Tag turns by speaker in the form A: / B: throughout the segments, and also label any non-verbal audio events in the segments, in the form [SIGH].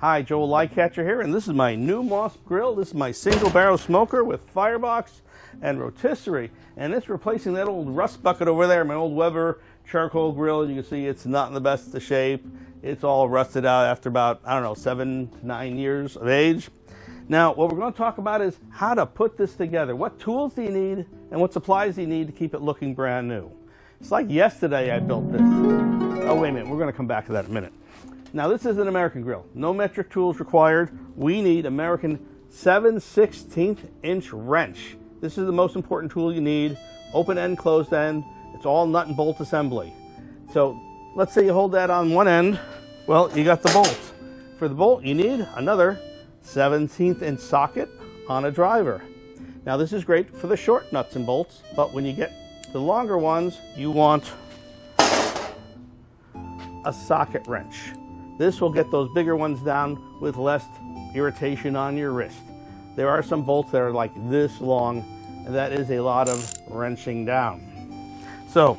A: Hi, Joel Lightcatcher here, and this is my new Moss grill. This is my single barrel smoker with firebox and rotisserie, and it's replacing that old rust bucket over there, my old Weber charcoal grill. You can see it's not in the best of shape. It's all rusted out after about, I don't know, seven, nine years of age. Now, what we're going to talk about is how to put this together. What tools do you need and what supplies do you need to keep it looking brand new? It's like yesterday I built this. Oh, wait a minute. We're going to come back to that in a minute. Now, this is an American grill. No metric tools required. We need American 7 16th inch wrench. This is the most important tool you need. Open end, closed end. It's all nut and bolt assembly. So let's say you hold that on one end. Well, you got the bolt. For the bolt, you need another 17th inch socket on a driver. Now this is great for the short nuts and bolts, but when you get the longer ones, you want a socket wrench. This will get those bigger ones down with less irritation on your wrist. There are some bolts that are like this long, and that is a lot of wrenching down. So,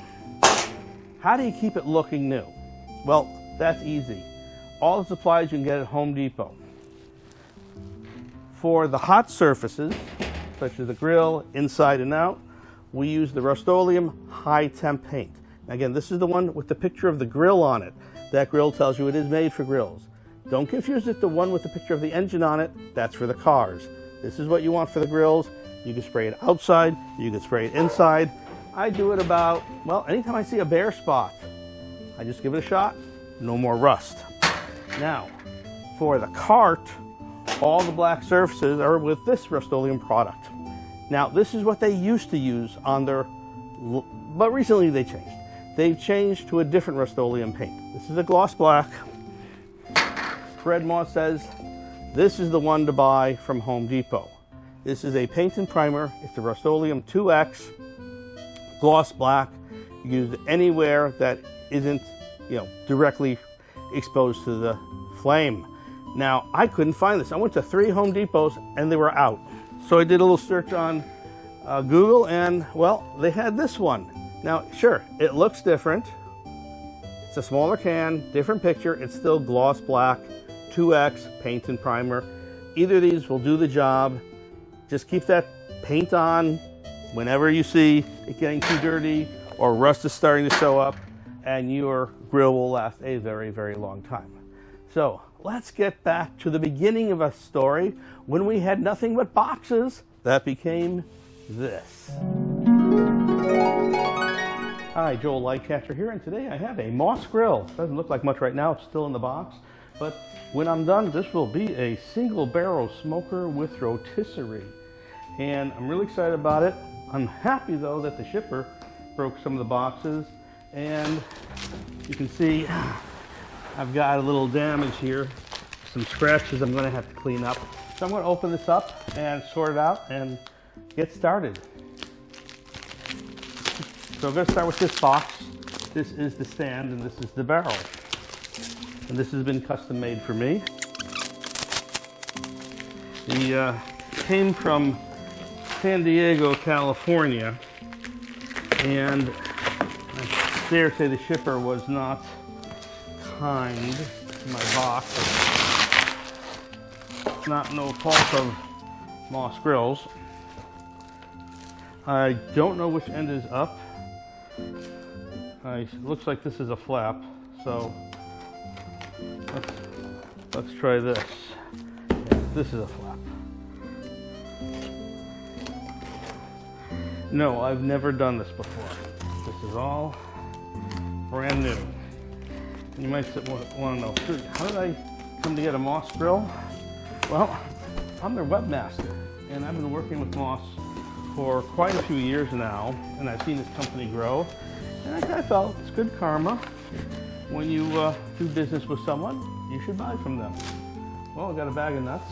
A: how do you keep it looking new? Well, that's easy. All the supplies you can get at Home Depot. For the hot surfaces, such as the grill, inside and out, we use the Rust-Oleum High Temp Paint. Again, this is the one with the picture of the grill on it. That grill tells you it is made for grills. Don't confuse it the one with the picture of the engine on it. That's for the cars. This is what you want for the grills. You can spray it outside. You can spray it inside. I do it about, well, anytime I see a bare spot, I just give it a shot. No more rust. Now, for the cart, all the black surfaces are with this Rust-Oleum product. Now, this is what they used to use on their, but recently they changed. They've changed to a different Rust-Oleum paint. This is a gloss black. Fred Moss says this is the one to buy from Home Depot. This is a paint and primer. It's the Rust-Oleum 2X gloss black. Use anywhere that isn't, you know, directly exposed to the flame. Now, I couldn't find this. I went to three Home Depots and they were out. So I did a little search on uh, Google and, well, they had this one. Now, sure, it looks different. It's a smaller can, different picture. It's still gloss black, 2X paint and primer. Either of these will do the job. Just keep that paint on whenever you see it getting too dirty or rust is starting to show up and your grill will last a very, very long time. So let's get back to the beginning of a story when we had nothing but boxes that became this. Hi, Joel Lightcatcher here, and today I have a Moss Grill. Doesn't look like much right now, it's still in the box, but when I'm done, this will be a single barrel smoker with rotisserie. And I'm really excited about it. I'm happy though that the shipper broke some of the boxes, and you can see [SIGHS] I've got a little damage here, some scratches I'm gonna have to clean up. So I'm gonna open this up and sort it out and get started. So I'm gonna start with this box. This is the stand and this is the barrel. And this has been custom made for me. The uh, came from San Diego, California. And I dare say the shipper was not kind to my box. It's not no fault of Moss Grills. I don't know which end is up. I, looks like this is a flap, so let's, let's try this. This is a flap. No, I've never done this before. This is all brand new. You might want to know, how did I come to get a Moss grill? Well, I'm their webmaster, and I've been working with Moss for quite a few years now, and I've seen this company grow, and I kind of felt it's good karma. When you uh, do business with someone, you should buy from them. Well, I got a bag of nuts.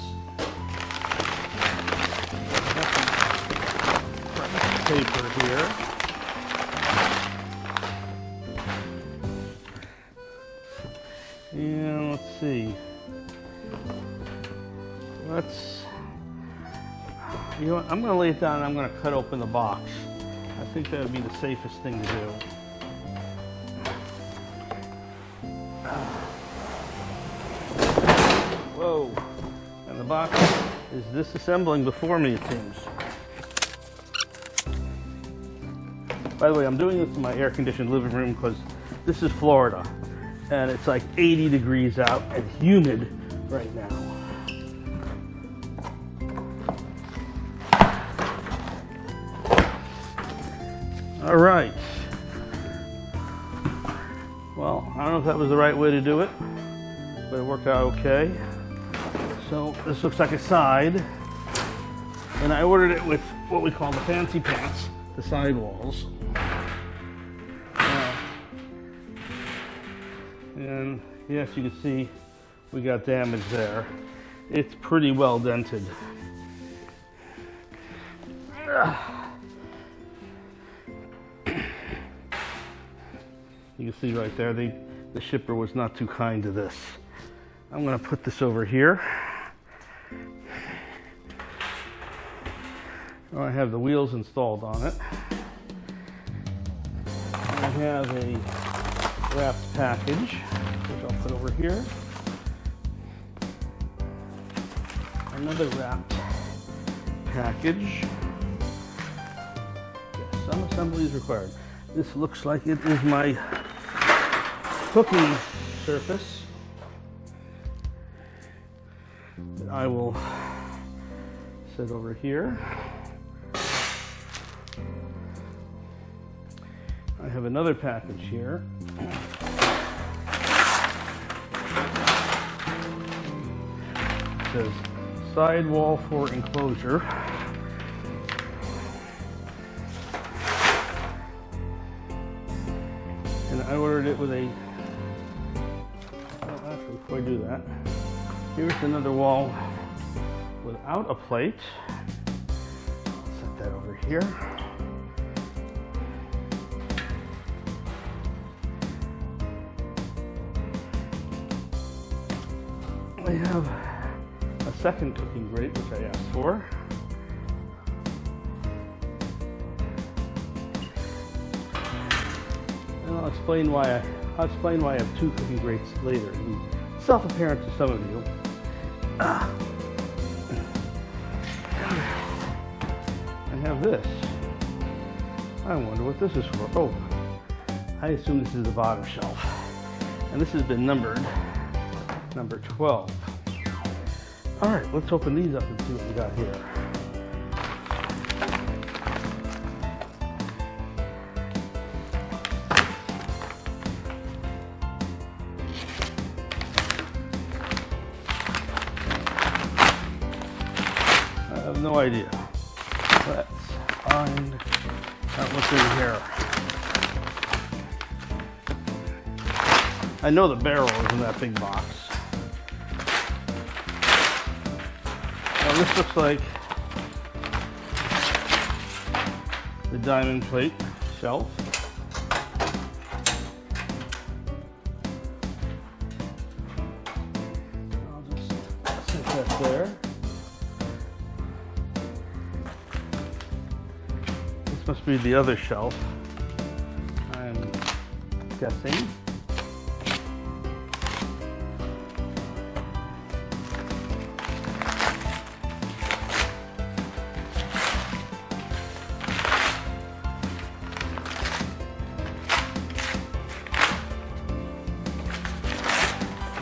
A: paper here. And let's see. Let's, you know I'm going to lay it down and I'm going to cut open the box. I think that would be the safest thing to do. Box is disassembling before me, it seems. By the way, I'm doing this in my air-conditioned living room because this is Florida. And it's like 80 degrees out and humid right now. All right. Well, I don't know if that was the right way to do it, but it worked out okay. So this looks like a side. And I ordered it with what we call the fancy pants, the sidewalls. Uh, and yes, you can see we got damage there. It's pretty well dented. You can see right there, the, the shipper was not too kind to this. I'm gonna put this over here. Oh, I have the wheels installed on it. I have a wrapped package, which I'll put over here. Another wrapped package. Some assembly is required. This looks like it is my cooking surface that I will set over here. Have another package here. It says sidewall for enclosure. And I ordered it with a well, actually, before I do that, here's another wall without a plate. Set that over here. I have a second cooking grate, which I asked for. And I'll explain why I, I'll explain why I have two cooking grates later. Self-apparent to some of you. Ah. I have this. I wonder what this is for. Oh, I assume this is the bottom shelf. And this has been numbered number 12. All right, let's open these up and see what we got here. I have no idea. Let's find out what's in here. I know the barrel is in that big box. This looks like the diamond plate shelf. I'll just set that there. This must be the other shelf. I'm guessing.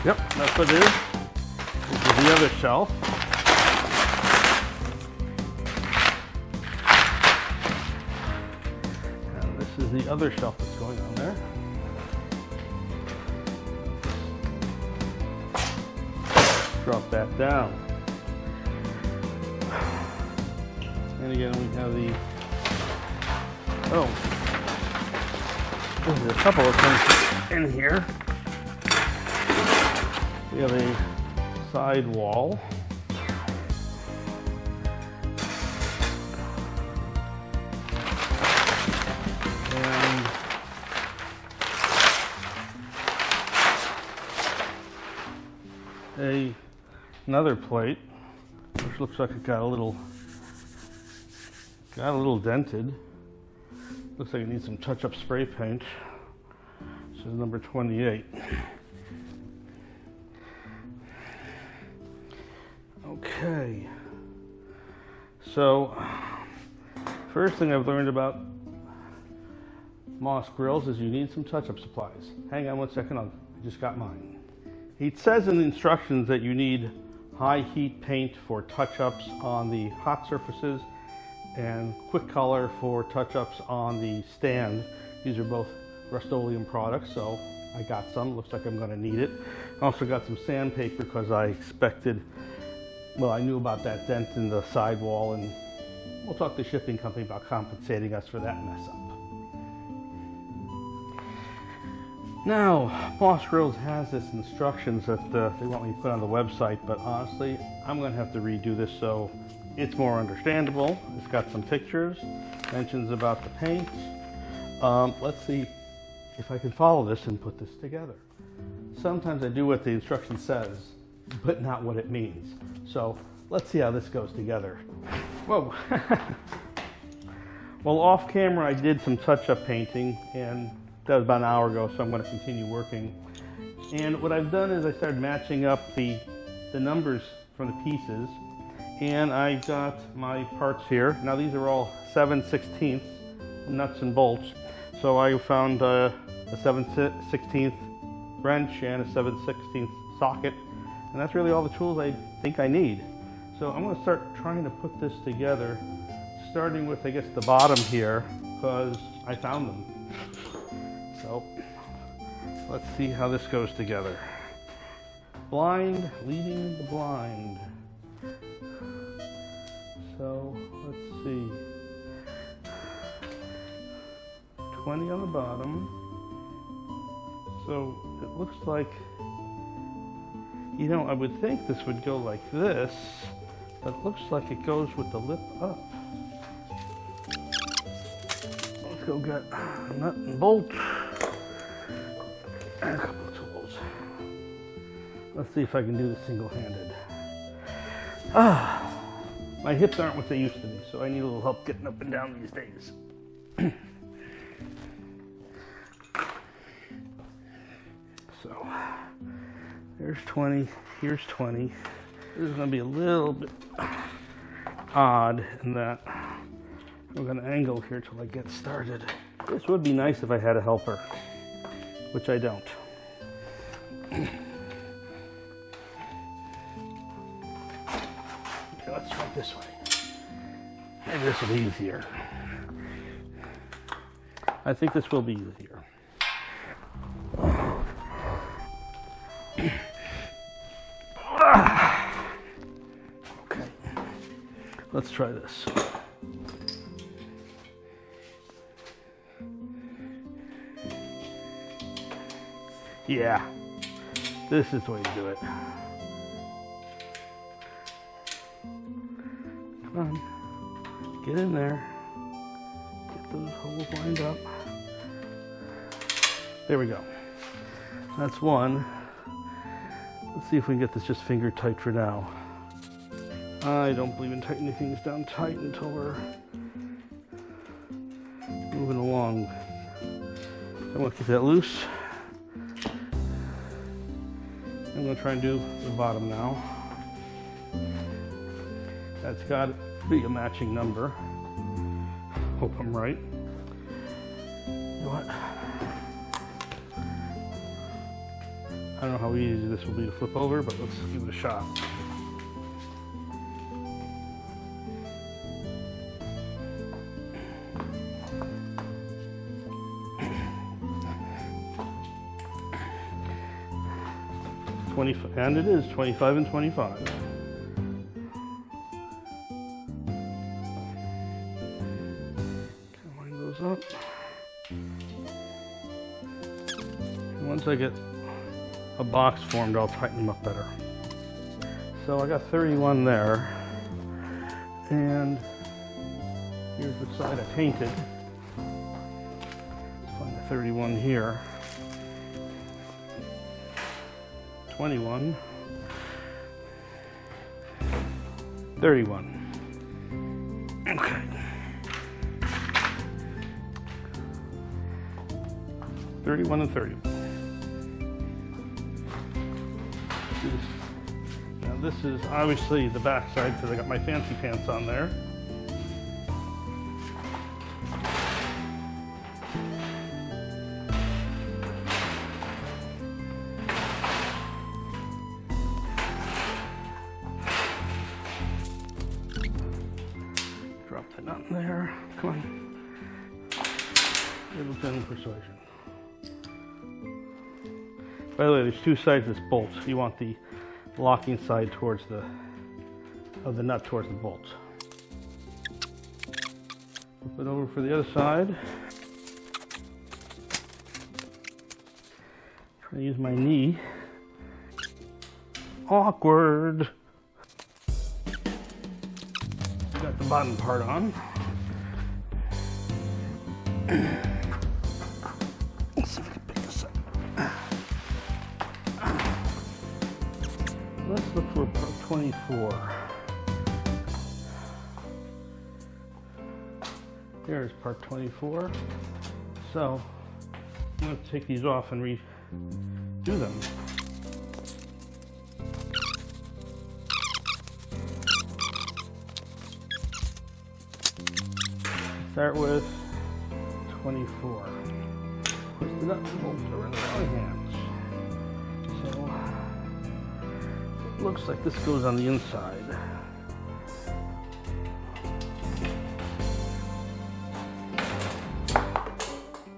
A: Yep, that's what it is. This is the other shelf. And this is the other shelf that's going on there. Drop that down. And again, we have the, oh, there's a couple of things in here. We have a side wall. And a another plate, which looks like it got a little got a little dented. Looks like it needs some touch-up spray paint. This is number 28. So, first thing I've learned about Moss grills is you need some touch-up supplies. Hang on one second, I just got mine. It says in the instructions that you need high heat paint for touch-ups on the hot surfaces and quick color for touch-ups on the stand. These are both Rust-Oleum products, so I got some. Looks like I'm gonna need it. I also got some sandpaper because I expected, well, I knew about that dent in the sidewall and we'll talk to the shipping company about compensating us for that mess up. Now, Moss Grills has this instructions that uh, they want me to put on the website, but honestly, I'm gonna have to redo this so it's more understandable. It's got some pictures, mentions about the paint. Um, let's see if I can follow this and put this together. Sometimes I do what the instruction says, but not what it means. So let's see how this goes together. Whoa. [LAUGHS] well, off camera, I did some touch-up painting and that was about an hour ago, so I'm going to continue working. And what I've done is I started matching up the, the numbers from the pieces. And I've got my parts here. Now these are all 7 16 nuts and bolts. So I found uh, a 7 16th wrench and a 7 16th socket. And that's really all the tools I think I need. So I'm going to start trying to put this together, starting with, I guess, the bottom here, because I found them. So let's see how this goes together. Blind leading the blind. So let's see. 20 on the bottom. So it looks like, you know, I would think this would go like this, but it looks like it goes with the lip up. Let's go get a nut and bolt and a couple of tools. Let's see if I can do this single-handed. Ah, my hips aren't what they used to be, so I need a little help getting up and down these days. [CLEARS THROAT] so, there's 20, here's 20. This is gonna be a little bit odd in that I'm gonna angle here till I get started. This would be nice if I had a helper which I don't. okay, let's try it this way. Maybe this will be easier. I think this will be easier. Try this. Yeah, this is the way to do it. Come on, get in there. Get those holes lined up. There we go. That's one. Let's see if we can get this just finger tight for now. I don't believe in tightening things down tight until we're moving along. I want to get that loose. I'm to try and do the bottom now. That's got to be a matching number. Hope I'm right. You know what? I don't know how easy this will be to flip over, but let's give it a shot. 20, and it is 25 and 25. Line those up. And once I get a box formed, I'll tighten them up better. So I got 31 there. And here's the side I painted. Let's find the 31 here. 21, 31. Okay. Thirty-one and thirty. Now this is obviously the back side because I got my fancy pants on there. Two sides of this bolt. You want the locking side towards the of the nut towards the bolt. Flip it over for the other side. Try to use my knee. Awkward. Got the bottom part on. [CLEARS THROAT] look for part 24. Here's part 24. So I'm going to take these off and redo them. Start with 24. Push the nuts and are in our looks like this goes on the inside.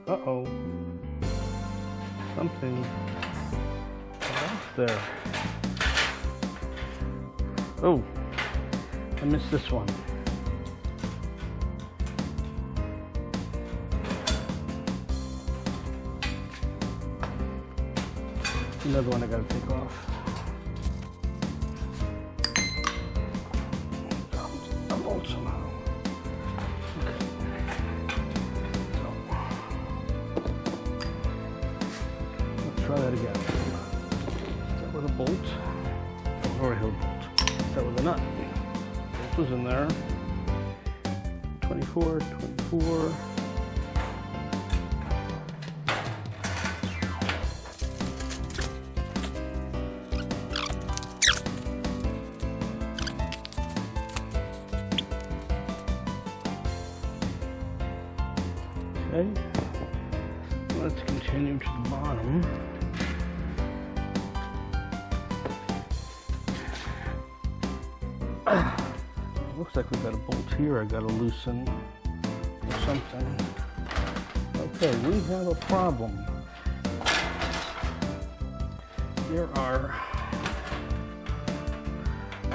A: Uh-oh. Something off there. Oh, I missed this one. Another one I gotta take off. Looks like we've got a bolt here I gotta loosen or something. Okay, we have a problem. There are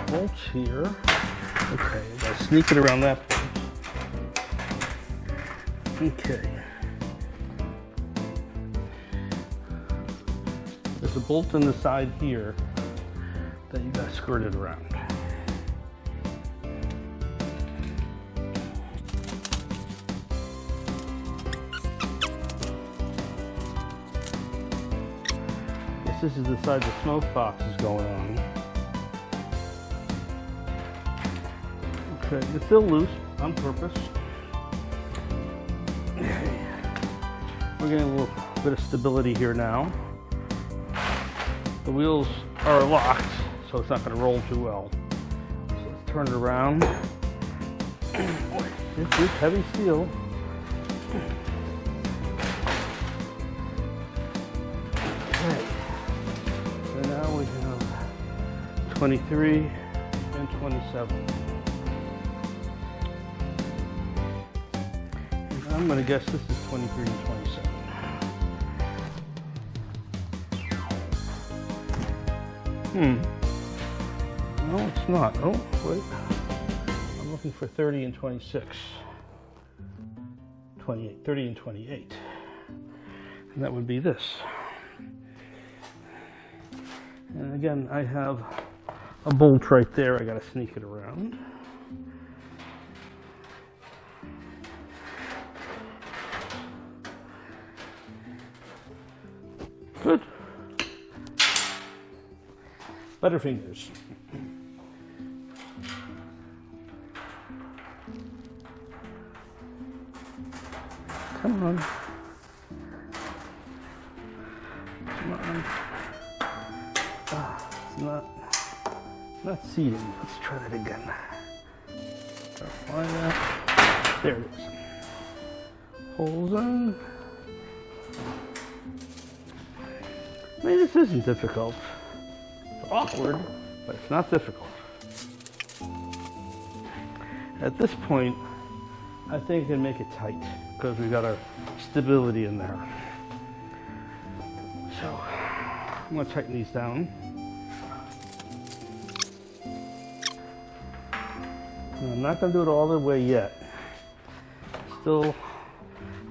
A: bolts here. Okay, I gotta sneak it around that. Okay. There's a bolt in the side here that you got skirted around. This is the side the smoke box is going on. Okay, it's still loose on purpose. We're getting a little bit of stability here now. The wheels are locked, so it's not going to roll too well. So let's turn it around. [CLEARS THROAT] This is heavy steel. 23 and 27. I'm going to guess this is 23 and 27. Hmm. No, it's not. Oh, wait. I'm looking for 30 and 26. 28. 30 and 28. And that would be this. And again, I have a bolt right there. I got to sneak it around. Good. Butterfingers. fingers. Come on. Not seating. Let's try that again. That. There it is. Holes in. I mean, this isn't difficult. It's awkward, but it's not difficult. At this point, I think I can make it tight because we've got our stability in there. So I'm going to tighten these down. I'm not going to do it all the way yet. Still,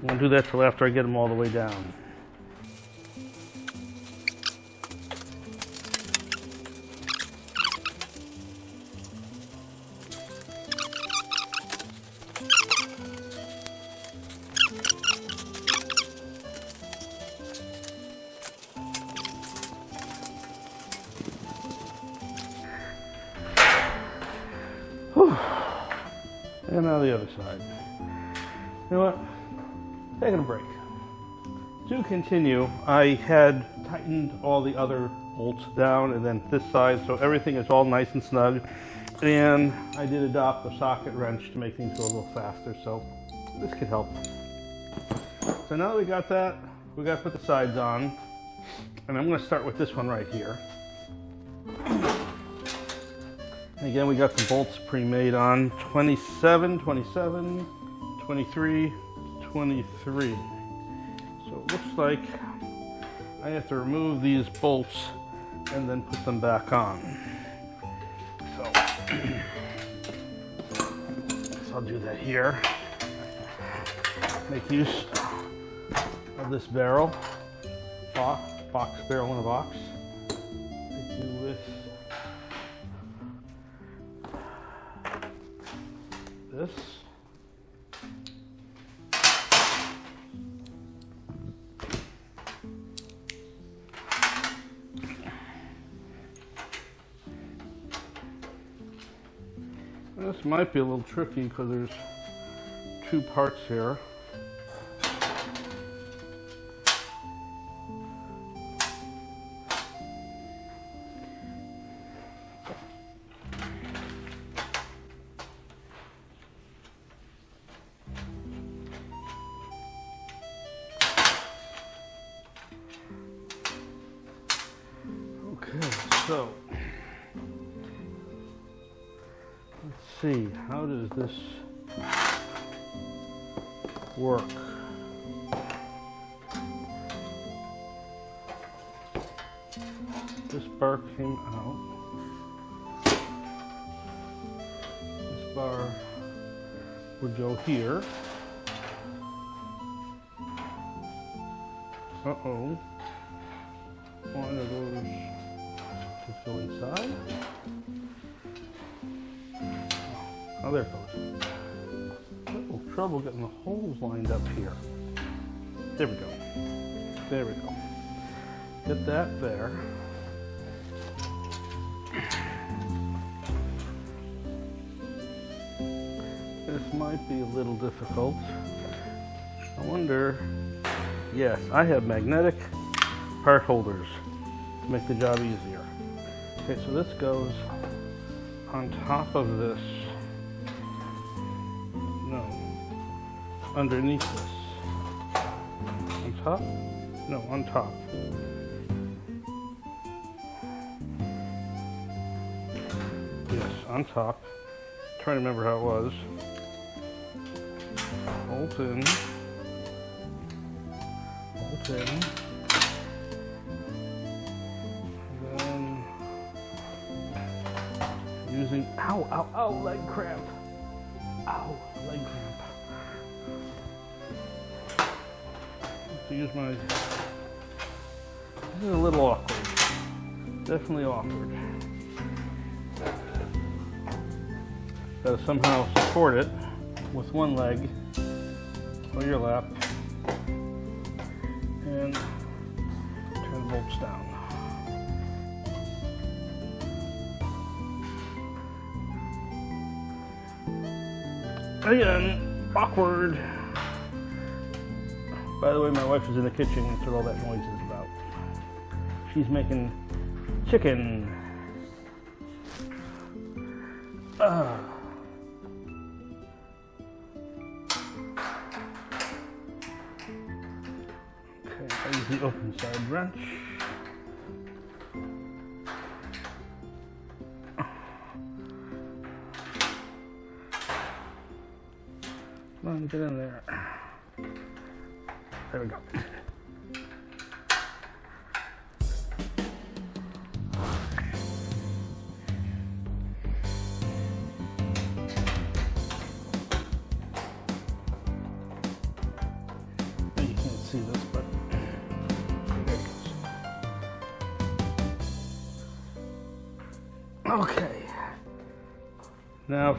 A: I'm going to do that till after I get them all the way down. Continue, I had tightened all the other bolts down and then this side so everything is all nice and snug. And I did adopt the socket wrench to make things go a little faster, so this could help. So now that we got that, we got to put the sides on. And I'm going to start with this one right here. Again, we got the bolts pre-made on 27, 27, 23, 23. So it looks like I have to remove these bolts and then put them back on. So, [CLEARS THROAT] so I'll do that here. Make use of this barrel, box, box barrel in a box. Might be a little tricky because there's two parts here. Bar would go here. Uh-oh. One of those just go inside. Oh, there it goes. Little trouble getting the holes lined up here. There we go. There we go. Get that there. Might be a little difficult. I wonder, yes, I have magnetic part holders to make the job easier. Okay, so this goes on top of this. No, underneath this. On top? No, on top. Yes, on top. trying to remember how it was. Bolt in. Bolt in. Then using ow ow ow leg cramp. Ow leg cramp. To use my. This is a little awkward. Definitely awkward. Gotta somehow support it with one leg on your lap and turn the bolts down. Again, awkward. By the way, my wife is in the kitchen. That's what all that noise is about. She's making chicken. Uh. The open side wrench.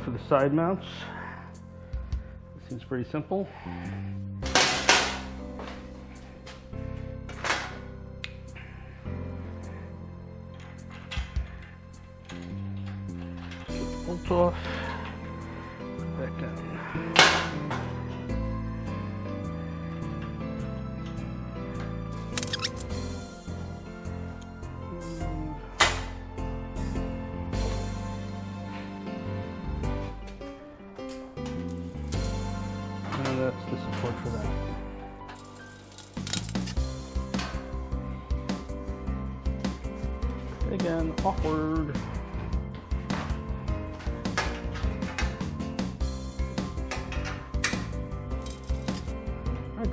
A: For the side mounts. Seems pretty simple.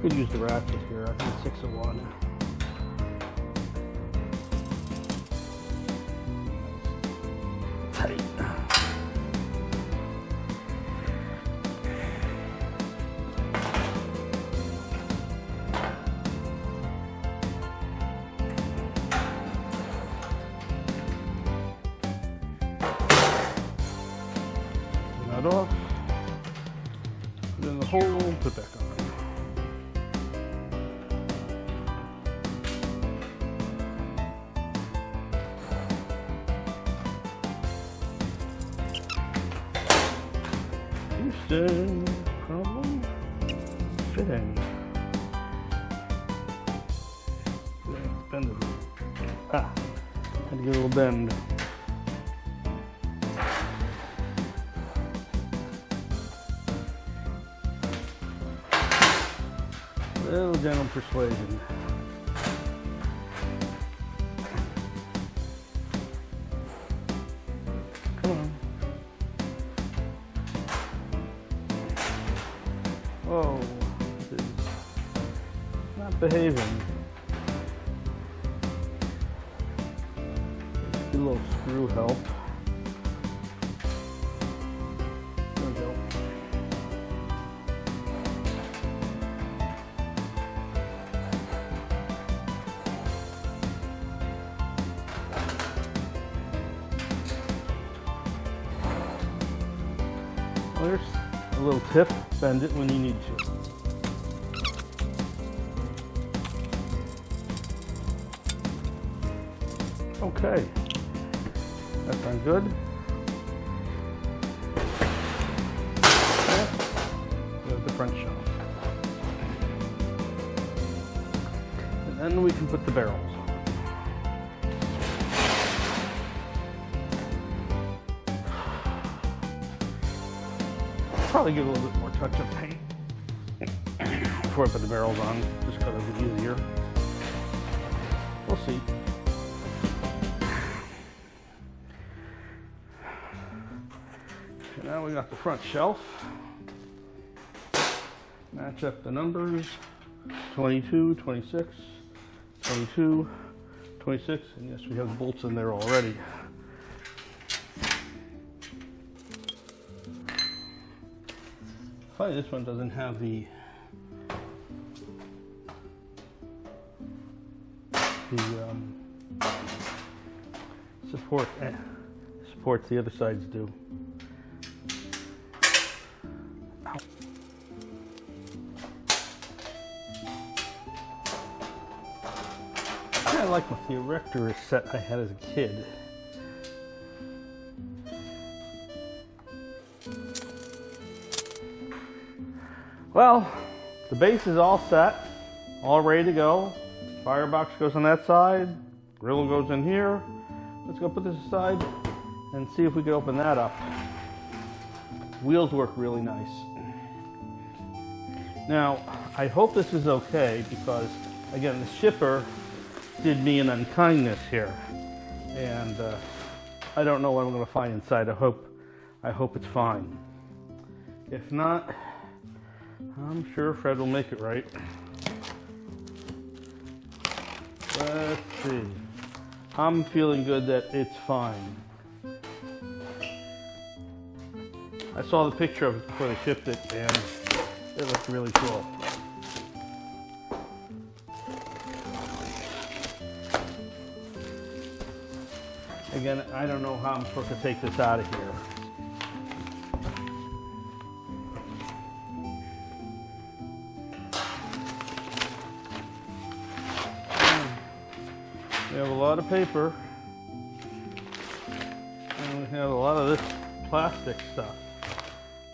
A: Could use the ratchet here. I think six of one. Persuasion. Bend it when you need to. Okay. That sounds good. There's the front shelf. And then we can put the barrels on. Probably give a little bit more touch of paint before I put the barrels on, just because it's easier. We'll see. Okay, now we got the front shelf. Match up the numbers 22, 26, 22, 26, and yes, we have the bolts in there already. This one doesn't have the the um, support eh, supports the other sides do. Of like the erector set I had as a kid. Well, the base is all set, all ready to go. Firebox goes on that side, grill goes in here. Let's go put this aside and see if we can open that up. Wheels work really nice. Now, I hope this is okay because, again, the shipper did me an unkindness here. And uh, I don't know what I'm going to find inside. I hope, I hope it's fine. If not, I'm sure Fred will make it right. Let's see. I'm feeling good that it's fine. I saw the picture of it before they shipped it and it looked really cool. Again, I don't know how I'm supposed to take this out of here. Lot of paper. And we have a lot of this plastic stuff.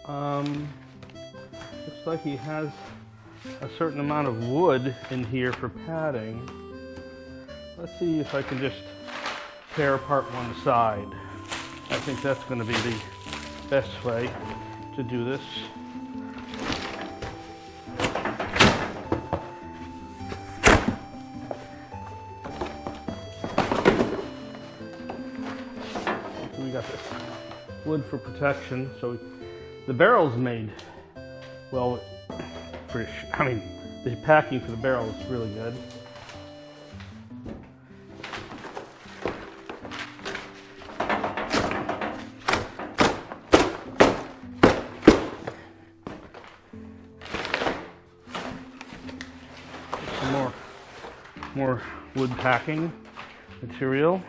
A: Um, looks like he has a certain amount of wood in here for padding. Let's see if I can just tear apart one side. I think that's going to be the best way to do this. Wood for protection. So the barrel's made well. Pretty, I mean, the packing for the barrel is really good. Some more, more wood packing material.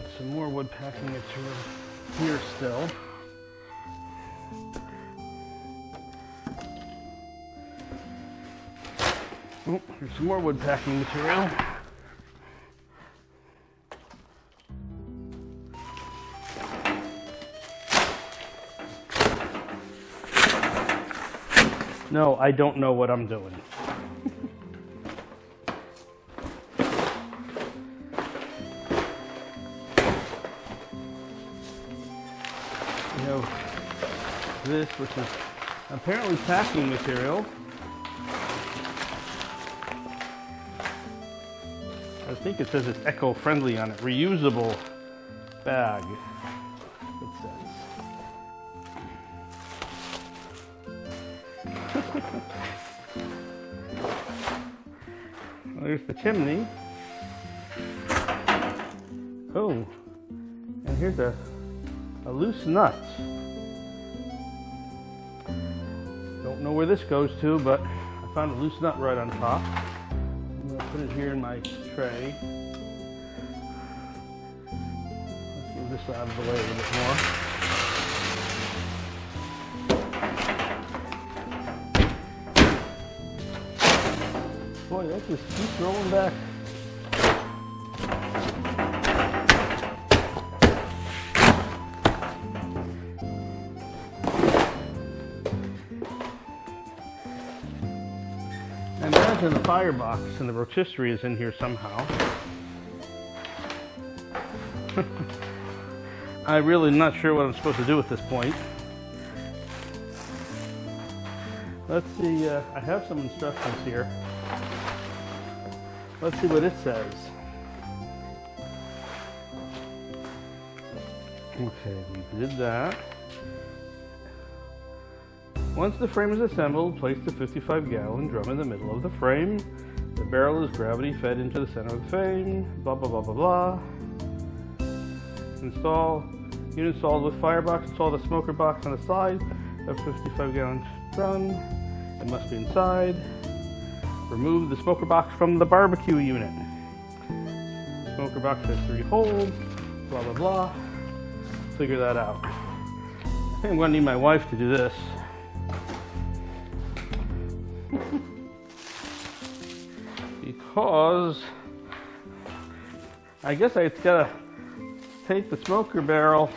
A: Got some more wood packing material here still. Oh, here's some more wood packing material. No, I don't know what I'm doing. This, which is apparently packing material. I think it says it's eco-friendly on it. Reusable bag, it says. [LAUGHS] There's the chimney. Oh, and here's a, a loose nut. This goes to, but I found a loose nut right on top. I'm gonna put it here in my tray. Let's move this out of the way a little bit more. Boy, that just keeps rolling back. I imagine the firebox and the rotisserie is in here somehow. [LAUGHS] I'm really not sure what I'm supposed to do at this point. Let's see, uh, I have some instructions here. Let's see what it says. Okay, we did that. Once the frame is assembled, place the 55 gallon drum in the middle of the frame. The barrel is gravity fed into the center of the frame. Blah, blah, blah, blah, blah. Install, unit installed with firebox. Install the smoker box on the side of 55 gallon drum. It must be inside. Remove the smoker box from the barbecue unit. Smoker box has three holes. Blah, blah, blah. Figure that out. I think I'm gonna need my wife to do this. Because I guess I gotta take the smoker barrel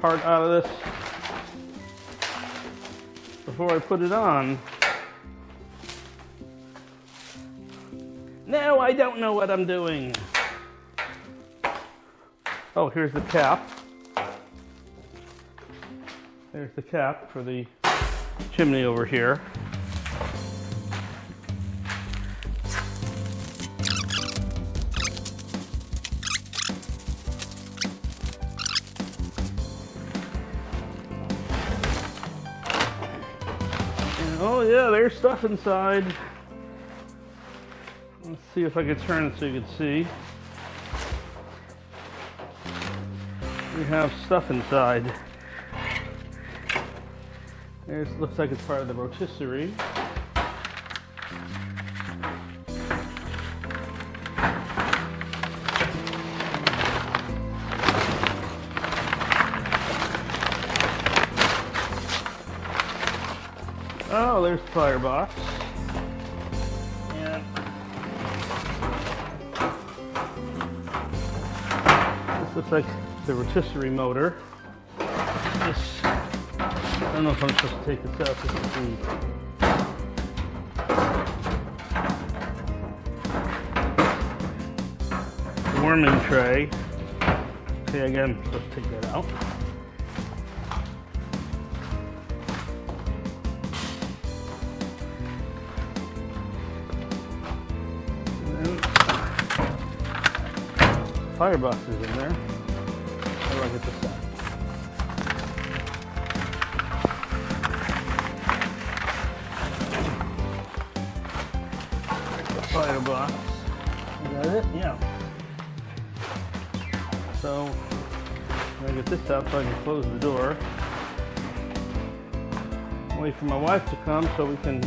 A: part out of this before I put it on. No, I don't know what I'm doing. Oh, here's the cap. There's the cap for the chimney over here. There's stuff inside. Let's see if I can turn it so you can see. We have stuff inside. There's looks like it's part of the rotisserie. There's the firebox. And this looks like the rotisserie motor. This, I don't know if I'm supposed to take this out. This is the warming tray. See, again, to take that out. Firebox is in there. How do I get this? Firebox. Is that it? Yeah. So, I get this out so I can close the door. Wait for my wife to come so we can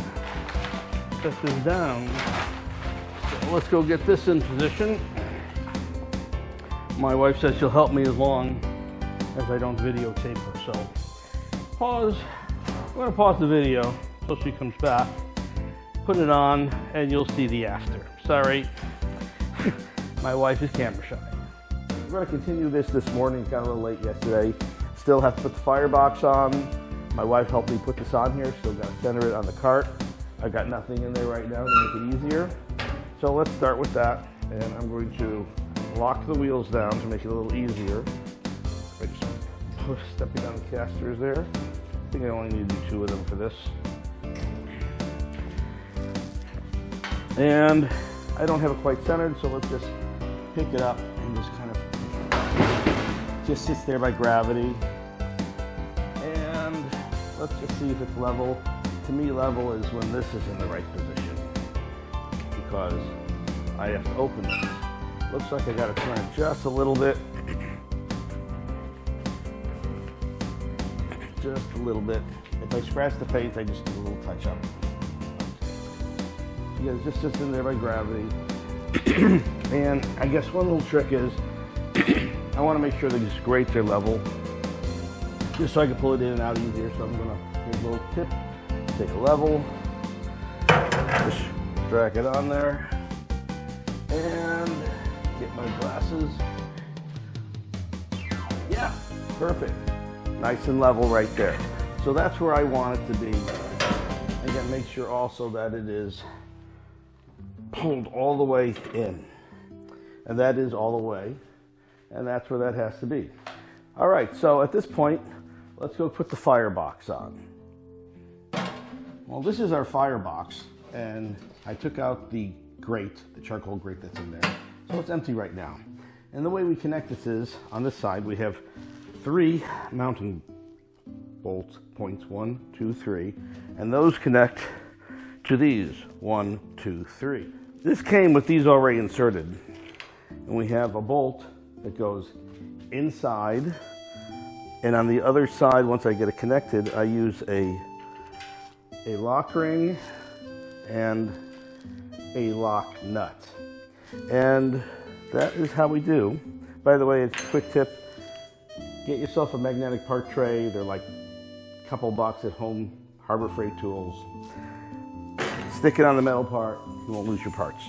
A: set this down. So let's go get this in position. My wife says she'll help me as long as I don't videotape her. So pause. I'm gonna pause the video until she comes back. Put it on and you'll see the after. Sorry, [LAUGHS] my wife is camera shy.
B: We're gonna continue this this morning, got a little late yesterday. Still have to put the firebox on. My wife helped me put this on here, still gotta center it on the cart. I've got nothing in there right now to make it easier. So let's start with that. And I'm going to lock the wheels down to make it a little easier. I just push, stepping down the casters there. I think I only need to do two of them for this. And I don't have it quite centered, so let's just pick it up and just kind of just sits there by gravity. And let's just see if it's level. To me, level is when this is in the right position because I have to open this. Looks like I gotta turn it just a little bit. Just a little bit. If I scratch the paint, I just do a little touch up. Yeah, it just sits in there by gravity. [CLEARS THROAT] and I guess one little trick is [CLEARS THROAT] I want to make sure that these grates are level just so I can pull it in and out easier. So I'm gonna, here's a little tip, take a level, just drag it on there, glasses. Yeah, perfect. Nice and level right there. So that's where I want it to be. Again, make sure also that it is pulled all the way in. And that is all the way. And that's where that has to be. All right, so at this point, let's go put the firebox on. Well, this is our firebox, and I took out the grate, the charcoal grate that's in there. So it's empty right now. And the way we connect this is, on this side, we have three mounting bolts, points, one, two, three, and those connect to these, one, two, three. This came with these already inserted, and we have a bolt that goes inside, and on the other side, once I get it connected, I use a, a lock ring and a lock nut. And that is how we do. By the way, it's a quick tip, get yourself a magnetic part tray. They're like a couple bucks at home, Harbor Freight Tools. Stick it on the metal part, you won't lose your parts.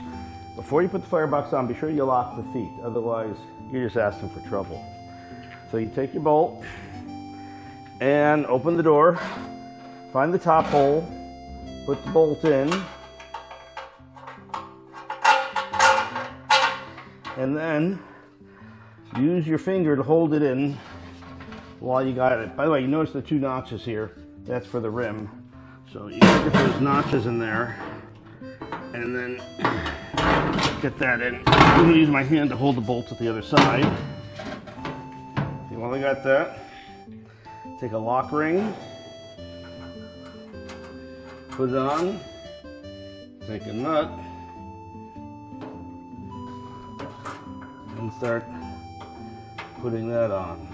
B: Before you put the firebox on, be sure you lock the feet, otherwise you're just asking for trouble. So you take your bolt and open the door, find the top hole, put the bolt in, and then use your finger to hold it in
A: while you got it. By the way, you notice the two notches here. That's for the rim. So you get those notches in there and then get that in. I'm gonna use my hand to hold the bolts at the other side. You I got that, take a lock ring, put it on, take a nut, start putting that on.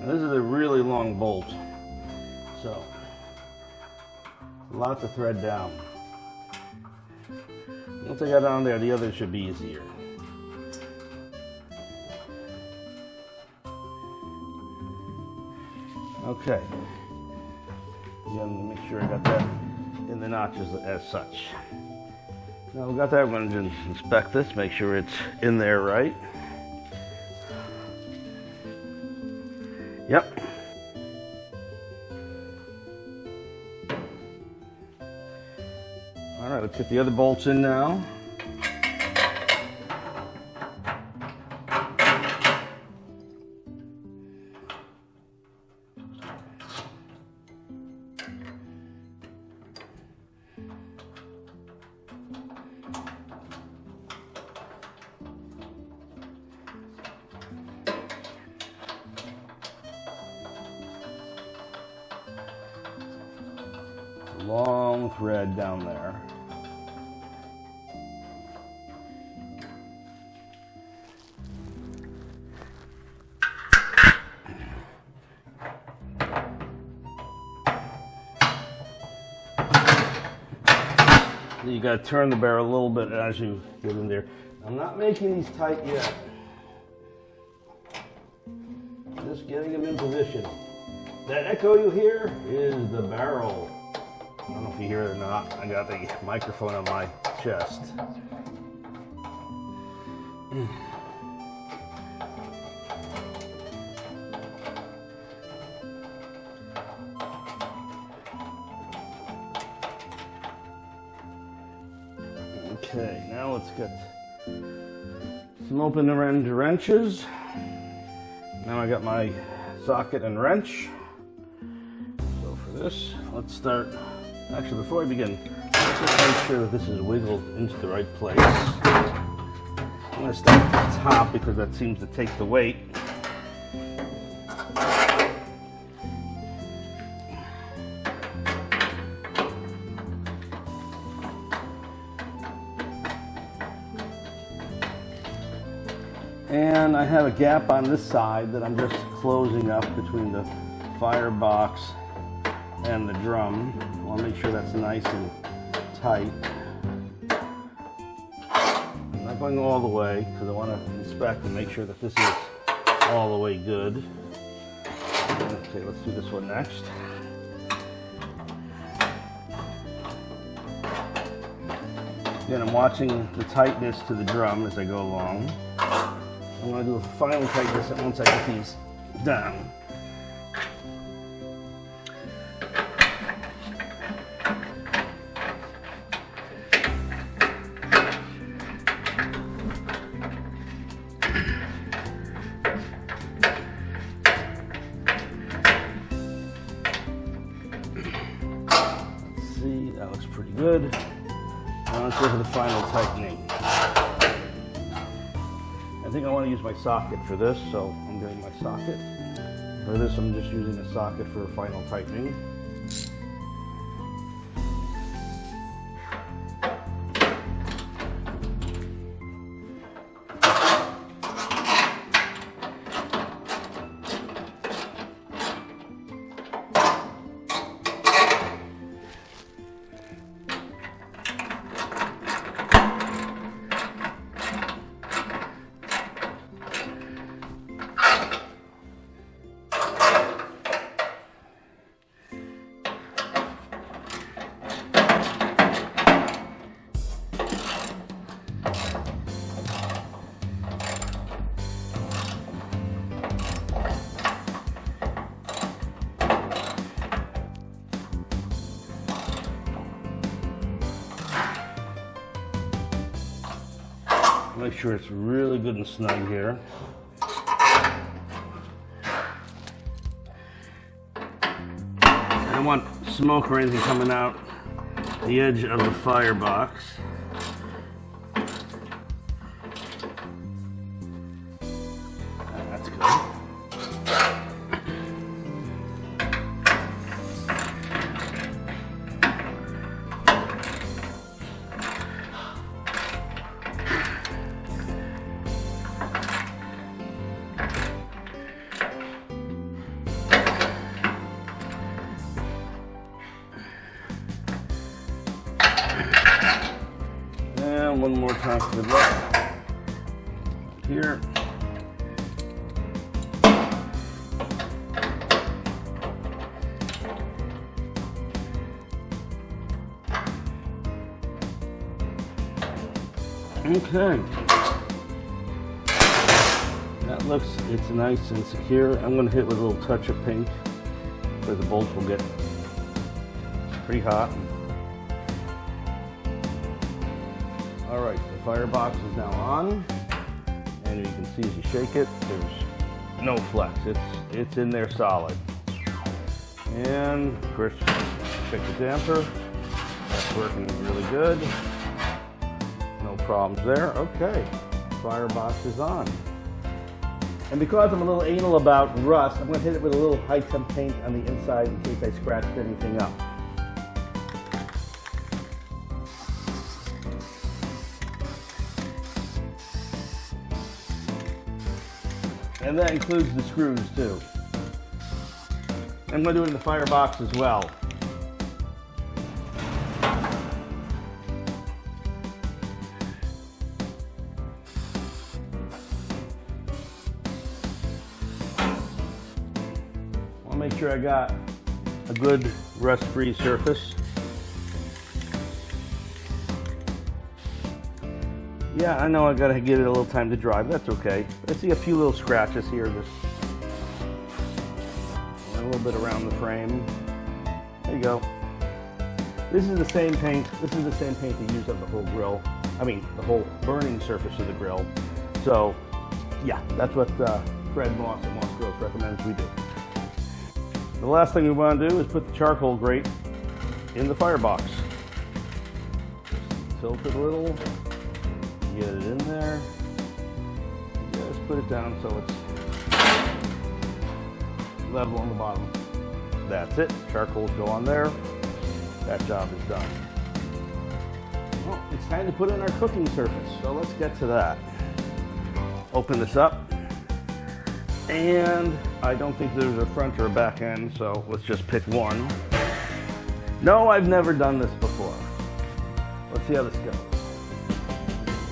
A: Now this is a really long bolt, so lots of thread down. Once I got on there, the other should be easier. Okay. Again, make sure I got that in the notches as such. Now we got that, going to inspect this, make sure it's in there right. Yep. All right, let's get the other bolts in now. To turn the barrel a little bit as you get in there. I'm not making these tight yet. Just getting them in position. That echo you hear is the barrel. I don't know if you hear it or not. I got the microphone on my chest. Okay, now let's get some open end wrenches. Now I got my socket and wrench. So for this, let's start. Actually, before I begin, let's just make sure that this is wiggled into the right place. I'm going to start at the top because that seems to take the weight. Gap on this side that I'm just closing up between the firebox and the drum. I want to make sure that's nice and tight. I'm not going all the way because I want to inspect and make sure that this is all the way good. Okay, let's do this one next. Again, I'm watching the tightness to the drum as I go along. I'm to do a final tightness once I get these down. Socket for this, so I'm doing my socket. For this, I'm just using a socket for final tightening. Sure it's really good and snug here. I don't want smoke or anything coming out the edge of the firebox. That looks, it's nice and secure. I'm gonna hit with a little touch of paint where the bolts will get pretty hot. All right, the firebox is now on, and you can see as you shake it, there's no flex. It's it's in there solid. And of course, check the damper. That's working really good. No problems there. Okay, firebox is on. And because I'm a little anal about rust, I'm going to hit it with a little high temp paint on the inside in case I scratched anything up. And that includes the screws too. I'm going to do it in the firebox as well. I got a good rust-free surface. Yeah, I know I gotta give it a little time to dry, but that's okay. I see a few little scratches here, just a little bit around the frame. There you go. This is the same paint. This is the same paint they use on the whole grill. I mean, the whole burning surface of the grill. So, yeah, that's what uh, Fred Moss at Moss Grills recommends we do. The last thing we want to do is put the charcoal grate in the firebox. Just tilt it a little, get it in there. Just put it down so it's level on the bottom. That's it. Charcoals go on there. That job is done. Well, it's time to put in our cooking surface. So let's get to that. Open this up. And I don't think there's a front or a back end, so let's just pick one. No, I've never done this before. Let's see how this goes.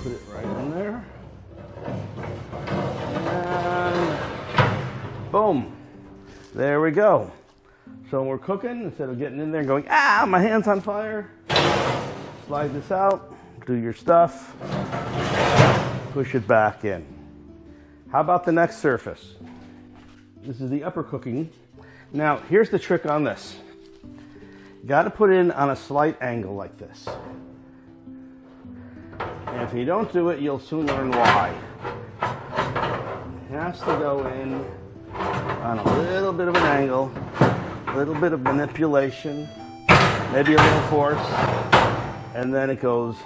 A: Put it right in there. And boom. There we go. So we're cooking, instead of getting in there and going, ah, my hand's on fire, slide this out, do your stuff, push it back in. How about the next surface? This is the upper cooking. Now, here's the trick on this. Got to put it in on a slight angle like this. And if you don't do it, you'll soon learn why. It has to go in on a little bit of an angle, a little bit of manipulation, maybe a little force, and then it goes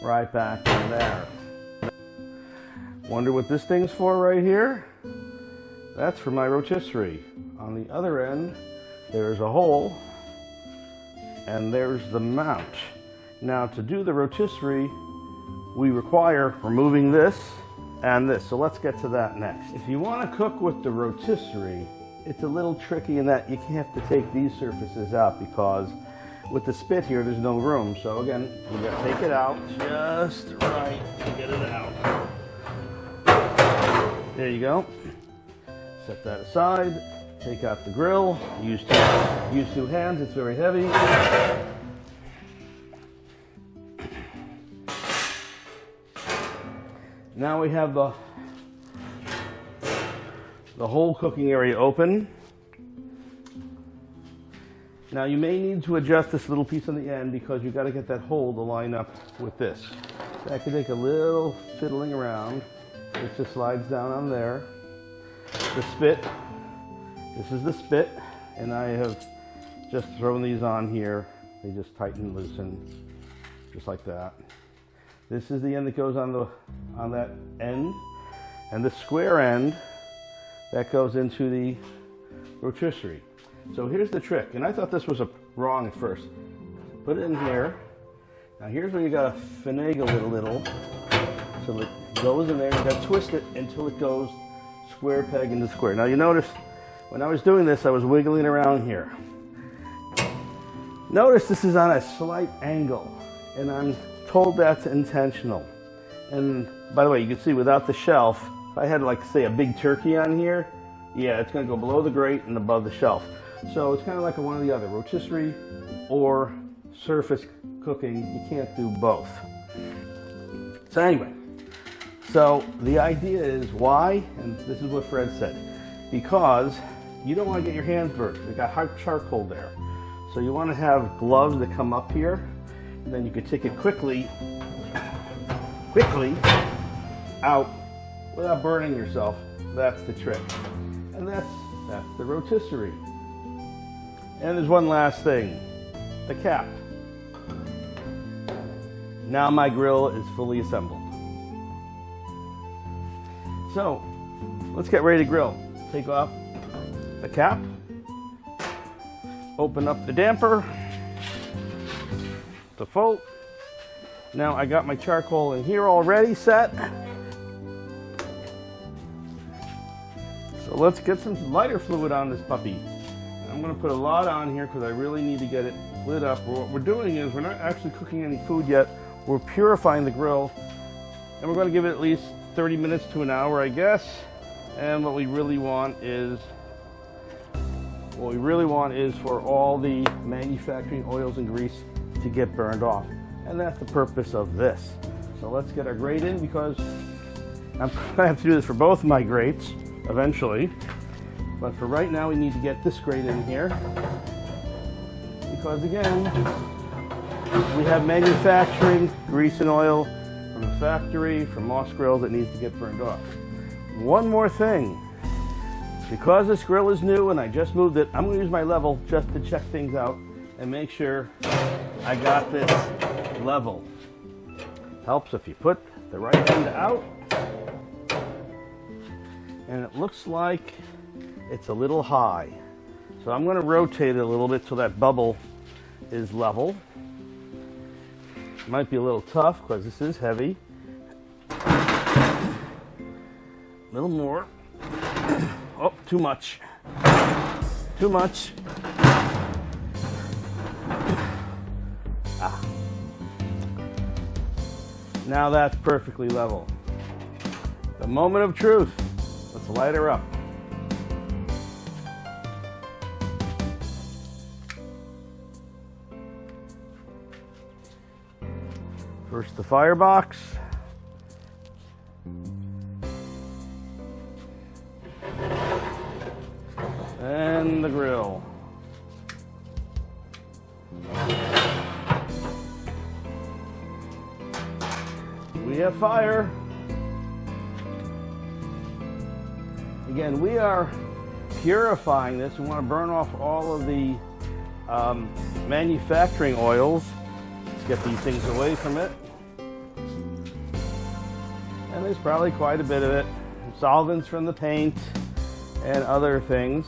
A: right back in there. Wonder what this thing's for right here? That's for my rotisserie. On the other end, there's a hole, and there's the mount. Now to do the rotisserie, we require removing this and this. So let's get to that next. If you want to cook with the rotisserie, it's a little tricky in that you have to take these surfaces out because with the spit here, there's no room. So again, we got to take it out just right to get it out. There you go. Set that aside. Take out the grill. Use two, use two hands. It's very heavy. Now we have the the whole cooking area open. Now you may need to adjust this little piece on the end because you've got to get that hole to line up with this. That could take a little fiddling around. It just slides down on there. The spit, this is the spit, and I have just thrown these on here. They just tighten loosen, just like that. This is the end that goes on the on that end, and the square end that goes into the rotisserie. So here's the trick, and I thought this was a wrong at first. Put it in here. Now here's where you gotta finagle it a little so it goes in there. You gotta twist it until it goes square peg into square. Now you notice when I was doing this, I was wiggling around here. Notice this is on a slight angle, and I'm told that's intentional. And by the way, you can see without the shelf, if I had like say a big turkey on here, yeah, it's gonna go below the grate and above the shelf. So it's kind of like a one or the other, rotisserie or surface cooking. You can't do both. So anyway, so the idea is why, and this is what Fred said, because you don't want to get your hands burnt. They got hot charcoal there. So you want to have gloves that come up here, and then you can take it quickly, quickly out without burning yourself. That's the trick. And that's, that's the rotisserie. And there's one last thing, the cap. Now my grill is fully assembled. So, let's get ready to grill. Take off the cap, open up the damper, the full. Now I got my charcoal in here already set. So let's get some lighter fluid on this puppy. I'm gonna put a lot on here because I really need to get it lit up. What we're doing is we're not actually cooking any food yet. We're purifying the grill and we're gonna give it at least 30 minutes to an hour, I guess. And what we really want is, what we really want is for all the manufacturing oils and grease to get burned off. And that's the purpose of this. So let's get our grate in because I'm [LAUGHS] gonna have to do this for both my grates eventually. But for right now, we need to get this grate in here. Because again, we have manufacturing grease and oil from the factory, from Moss Grills that needs to get burned off. One more thing. Because this grill is new and I just moved it, I'm gonna use my level just to check things out and make sure I got this level. Helps if you put the right end out. And it looks like it's a little high. So I'm gonna rotate it a little bit so that bubble is level. Might be a little tough because this is heavy. A little more. [COUGHS] Oh, too much. Too much. Ah. Now that's perfectly level. The moment of truth. Let's light her up. First the firebox. And the grill. We have fire. Again, we are purifying this. We want to burn off all of the um, manufacturing oils. Let's get these things away from it. There's probably quite a bit of it. Solvents from the paint and other things.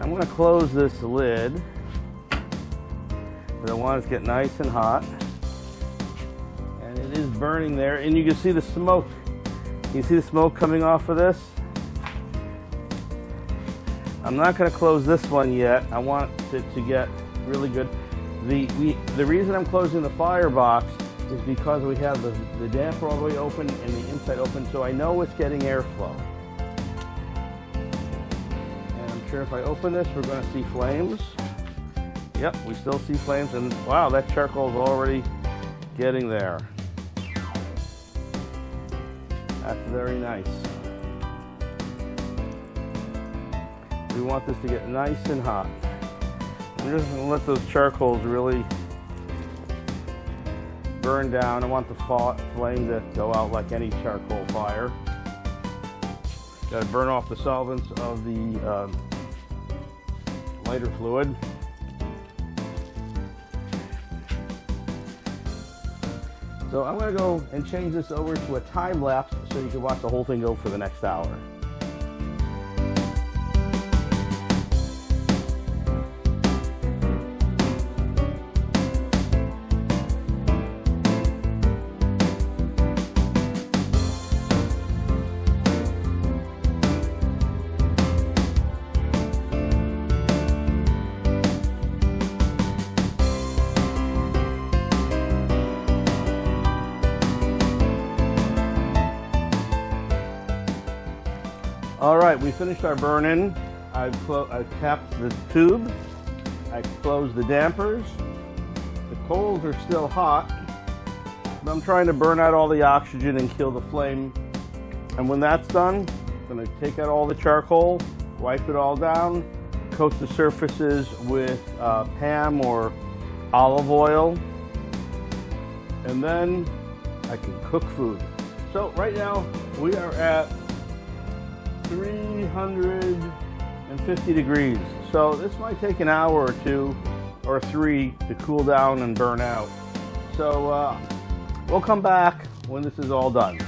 A: I'm going to close this lid. I want it to get nice and hot. And it is burning there. And you can see the smoke. You see the smoke coming off of this? I'm not going to close this one yet. I want it to get really good. The, we, the reason I'm closing the firebox is because we have the, the damper all the way open and the inside open, so I know it's getting airflow. And I'm sure if I open this, we're going to see flames. Yep, we still see flames, and wow, that charcoal is already getting there. That's very nice. We want this to get nice and hot. We're just to let those charcoals really burn down. I want the flame to go out like any charcoal fire. Got to burn off the solvents of the um, lighter fluid. So I'm going to go and change this over to a time lapse so you can watch the whole thing go for the next hour. Finished our burn-in. I've, I've capped the tube. I closed the dampers. The coals are still hot, I'm trying to burn out all the oxygen and kill the flame. And when that's done, I'm gonna take out all the charcoal, wipe it all down, coat the surfaces with uh, PAM or olive oil, and then I can cook food. So right now, we are at 350 degrees. So this might take an hour or two or three to cool down and burn out. So uh, we'll come back when this is all done.